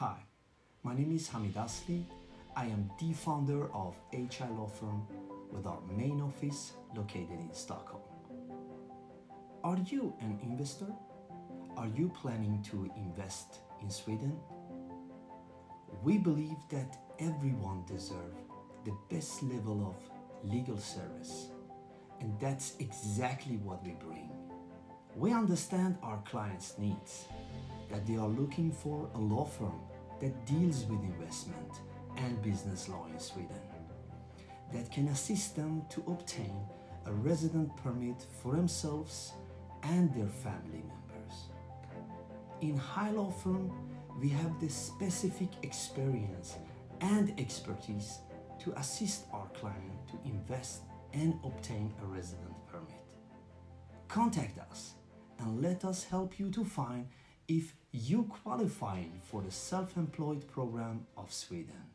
Hi, my name is Hamid Asli. I am the founder of HI Law Firm with our main office located in Stockholm. Are you an investor? Are you planning to invest in Sweden? We believe that everyone deserves the best level of legal service, and that's exactly what we bring. We understand our clients' needs, that they are looking for a law firm that deals with investment and business law in Sweden, that can assist them to obtain a resident permit for themselves and their family members. In High Law Firm, we have the specific experience and expertise to assist our client to invest and obtain a resident permit. Contact us and let us help you to find if you qualify for the self-employed program of Sweden.